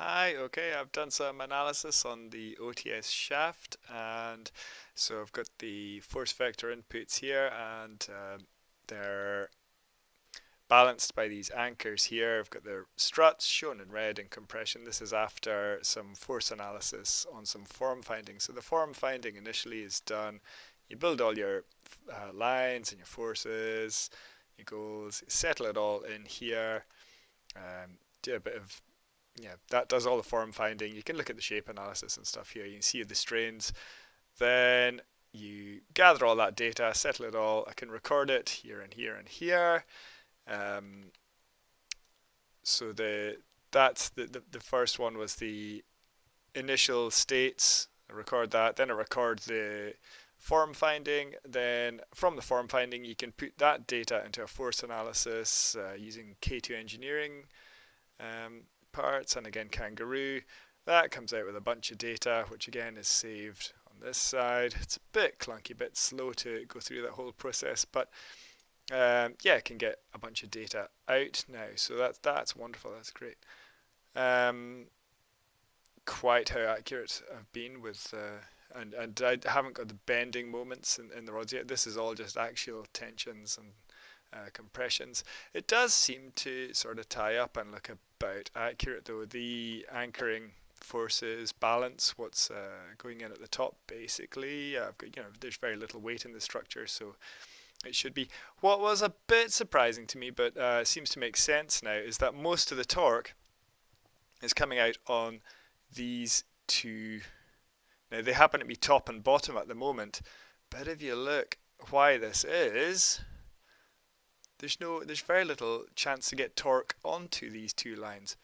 Hi, okay, I've done some analysis on the OTS shaft and so I've got the force vector inputs here and uh, they're balanced by these anchors here. I've got the struts shown in red in compression. This is after some force analysis on some form finding. So the form finding initially is done, you build all your uh, lines and your forces, your goals, settle it all in here, um, do a bit of yeah, that does all the form finding. You can look at the shape analysis and stuff here. You can see the strains. Then you gather all that data, settle it all. I can record it here and here and here. Um, so the that's the, the, the first one was the initial states. I record that. Then I record the form finding. Then from the form finding, you can put that data into a force analysis uh, using K2 engineering. Um, parts and again kangaroo. That comes out with a bunch of data which again is saved on this side. It's a bit clunky a bit slow to go through that whole process but um, yeah it can get a bunch of data out now. So that's that's wonderful. That's great. Um, quite how accurate I've been with uh, and and I haven't got the bending moments in, in the rods yet. This is all just actual tensions and uh, compressions. It does seem to sort of tie up and look about accurate though. The anchoring forces balance what's uh, going in at the top basically. Uh, got, you know, there's very little weight in the structure so it should be. What was a bit surprising to me but uh, seems to make sense now is that most of the torque is coming out on these two. Now they happen to be top and bottom at the moment but if you look why this is there's no there's very little chance to get torque onto these two lines.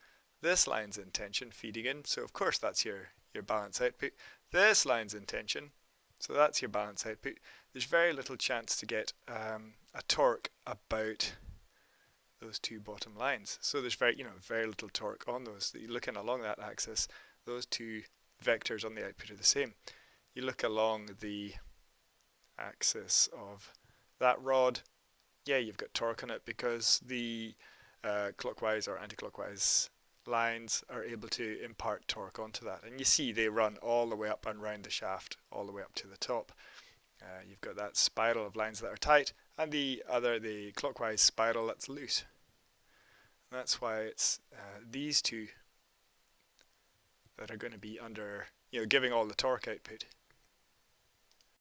This line's in tension feeding in, so of course that's your, your balance output. This line's in tension, so that's your balance output. There's very little chance to get um, a torque about those two bottom lines. So there's very, you know, very little torque on those. You're looking along that axis, those two vectors on the output are the same. You look along the axis of that rod, yeah, you've got torque on it because the uh, clockwise or anti-clockwise lines are able to impart torque onto that. And you see they run all the way up and round the shaft, all the way up to the top. Uh, you've got that spiral of lines that are tight, and the other, the clockwise spiral that's loose. And that's why it's uh, these two that are going to be under, you know, giving all the torque output.